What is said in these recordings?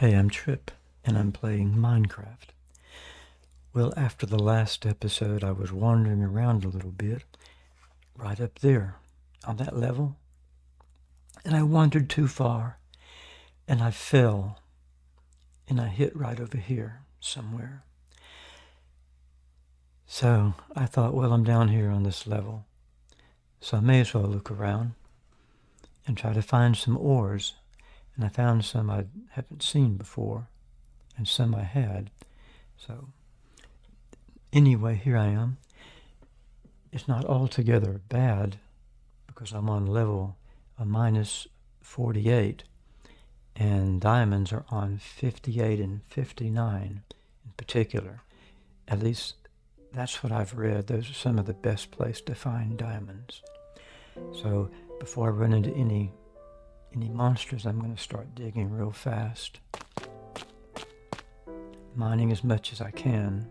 Hey, I'm Trip, and I'm playing Minecraft. Well, after the last episode, I was wandering around a little bit, right up there, on that level, and I wandered too far, and I fell, and I hit right over here somewhere. So I thought, well, I'm down here on this level, so I may as well look around and try to find some ores and I found some I haven't seen before, and some I had. So, anyway, here I am. It's not altogether bad because I'm on level a minus 48, and diamonds are on 58 and 59 in particular. At least that's what I've read. Those are some of the best place to find diamonds. So before I run into any any monsters, I'm going to start digging real fast. Mining as much as I can.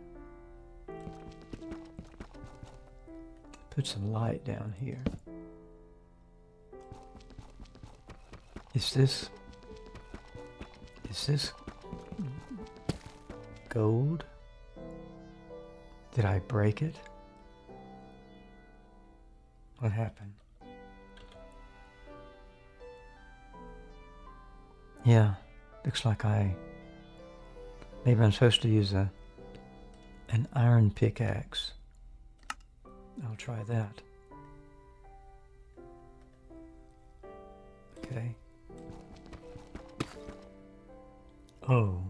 Put some light down here. Is this... Is this... Gold? Did I break it? What happened? Yeah, looks like I... Maybe I'm supposed to use a an iron pickaxe. I'll try that. Okay. Oh,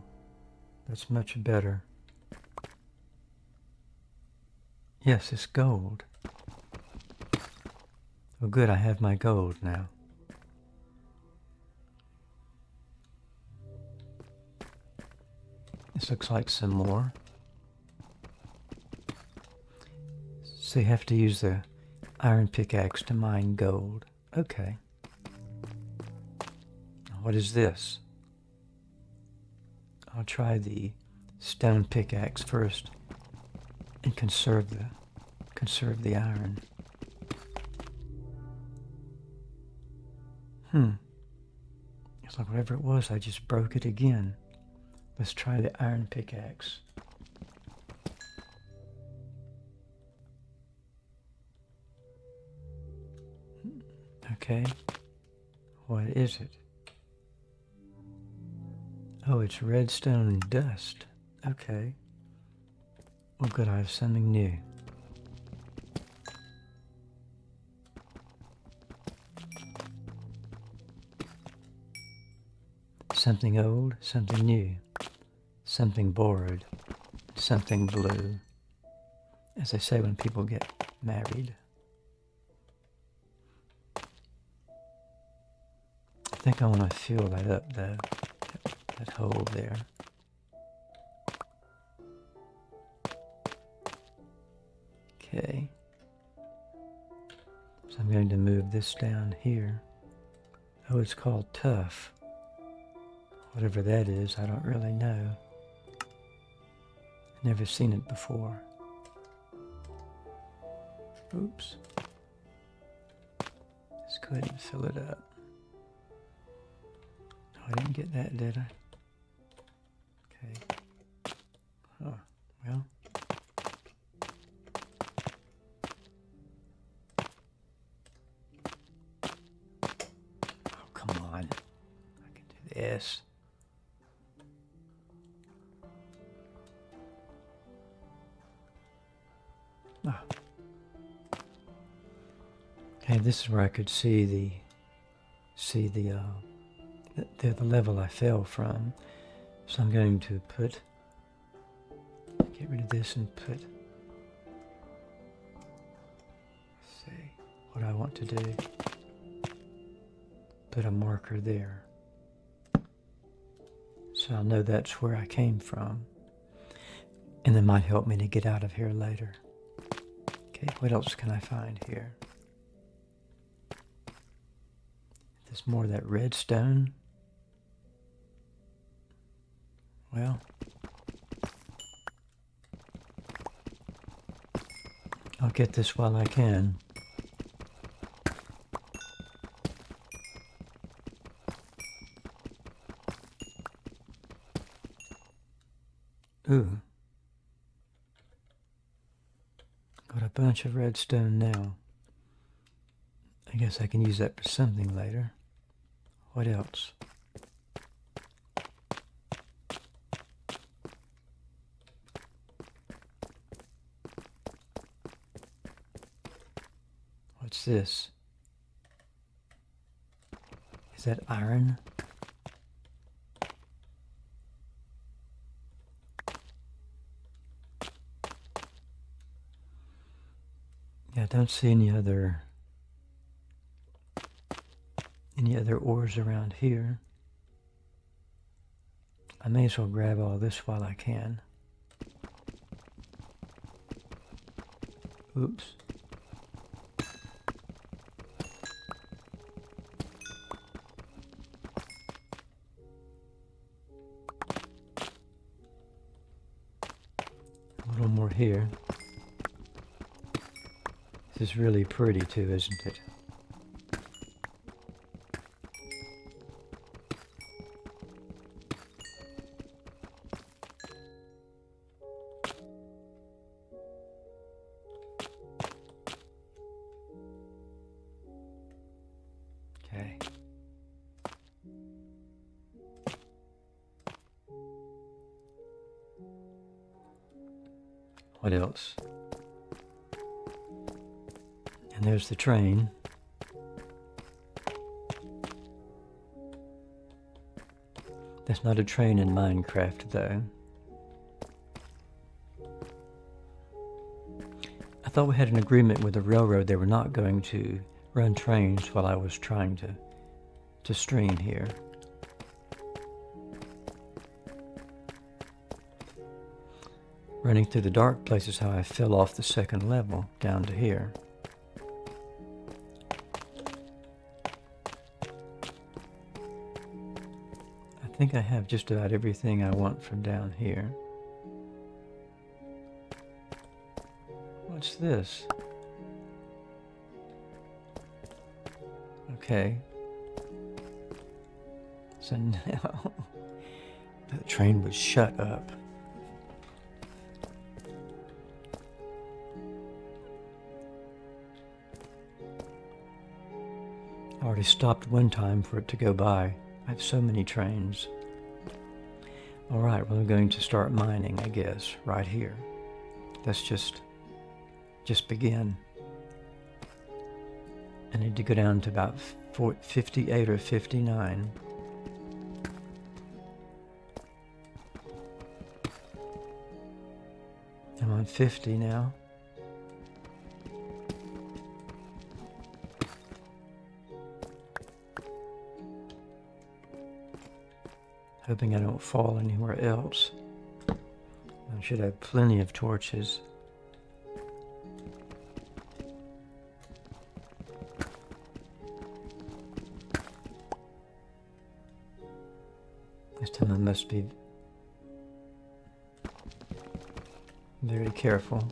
that's much better. Yes, it's gold. Oh good, I have my gold now. This looks like some more. So you have to use the iron pickaxe to mine gold. Okay. What is this? I'll try the stone pickaxe first and conserve the conserve the iron. Hmm. It's like whatever it was, I just broke it again. Let's try the iron pickaxe. Okay. What is it? Oh, it's redstone dust. Okay. Well, good, I have something new. Something old, something new something borrowed, something blue, as they say when people get married. I think I want to fill that up though, that, that hole there. Okay. So I'm going to move this down here. Oh, it's called tuff. Whatever that is, I don't really know. Never seen it before. Oops. Let's go ahead and fill it up. Oh, I didn't get that, did I? Okay. Oh, well. Okay, this is where I could see the see the, uh, the the level I fell from. So I'm going to put get rid of this and put see what I want to do. Put a marker there. So I'll know that's where I came from. And that might help me to get out of here later. What else can I find here? There's more of that redstone. Well, I'll get this while I can. Ooh. Got a bunch of redstone now. I guess I can use that for something later. What else? What's this? Is that iron? Yeah, I don't see any other any other ores around here. I may as well grab all this while I can. Oops. A little more here. This is really pretty too, isn't it? Okay. What else? There's the train. That's not a train in Minecraft, though. I thought we had an agreement with the railroad they were not going to run trains while I was trying to, to stream here. Running through the dark places how I fell off the second level down to here. Think I have just about everything I want from down here. What's this? Okay. So now the train would shut up. I already stopped one time for it to go by. I have so many trains. All right, well, I'm going to start mining, I guess, right here. Let's just, just begin. I need to go down to about 58 or 59. I'm on 50 now. Hoping I don't fall anywhere else. I should have plenty of torches. This time I must be very careful.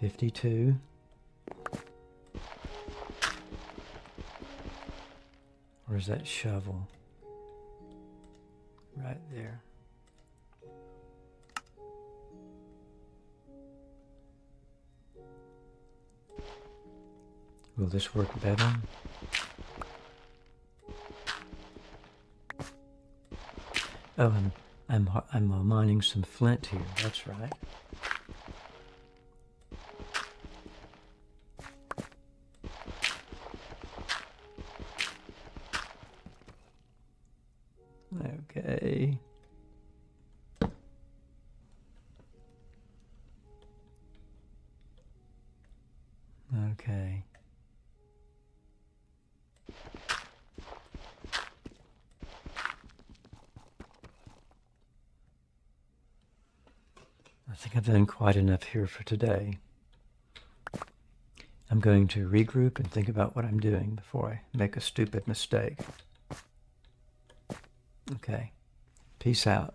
52. Where's that shovel? Right there. Will this work better? Oh, I'm I'm I'm mining some flint here. That's right. Okay. Okay. I think I've done quite enough here for today. I'm going to regroup and think about what I'm doing before I make a stupid mistake. Okay. Peace out.